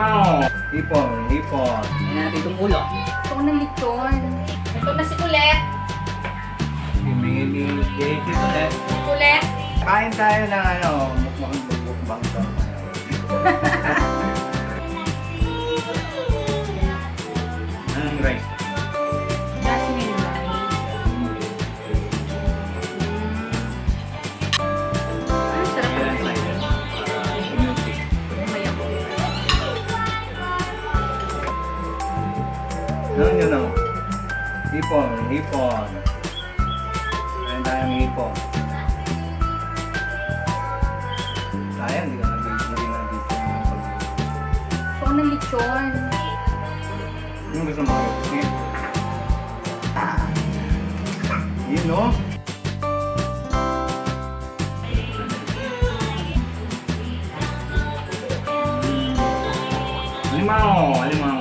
Limao. Hipon, hipon. Tingnan natin itong ulo. Gusto ko ng lechon. Ito na si Kulet. Bibingin ni Jake ulit. Kulet. Kain tayo ng ano, mukbang mukbang to. Ano yun ako? Hipon, hipon. Kain tayo ng hipon. Sayang, hindi ka nag-video, hindi ka nag-video. Gusto ko ng lechon. Yung gusto mo yun? Yun no? Limao! Limao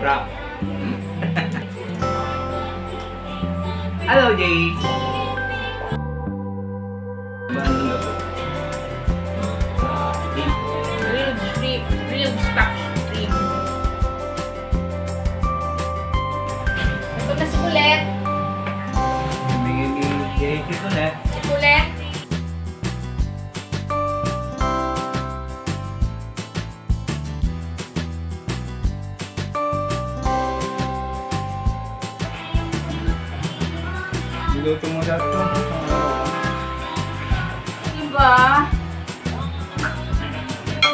Rap. Hello, Jay. Grilled shrimp. Grilled stock shrimp. Ito na si Kulet. Bigyan ni Jay. Si. Niluto mo sa ito. Diba?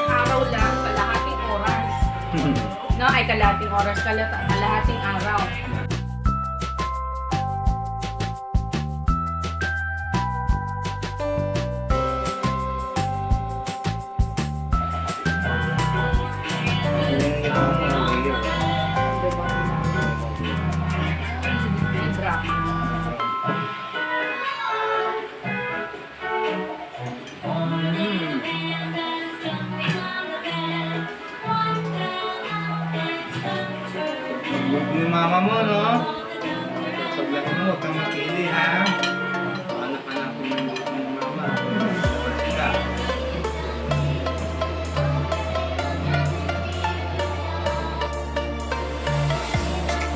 Araw lang, kalahating oras. No, ay kalahating oras, kalahating araw. Huwag yung mama mo, no? Paglaki mo, huwag kang makili, ha? Anak-anak mo yung buto ng mama. Pati ka.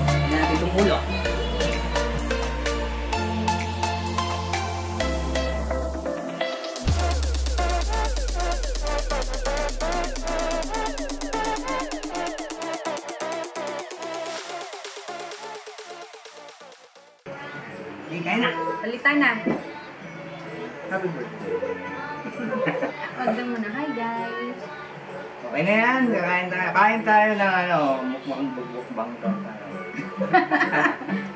Tingnan natin itong ulo. Hindi, kain na. Palitan na. Happy birthday. Order mo na. Hi guys. Okay na yan. Kakain tayo. Kain tayo ng ano, mukbang mukbang to.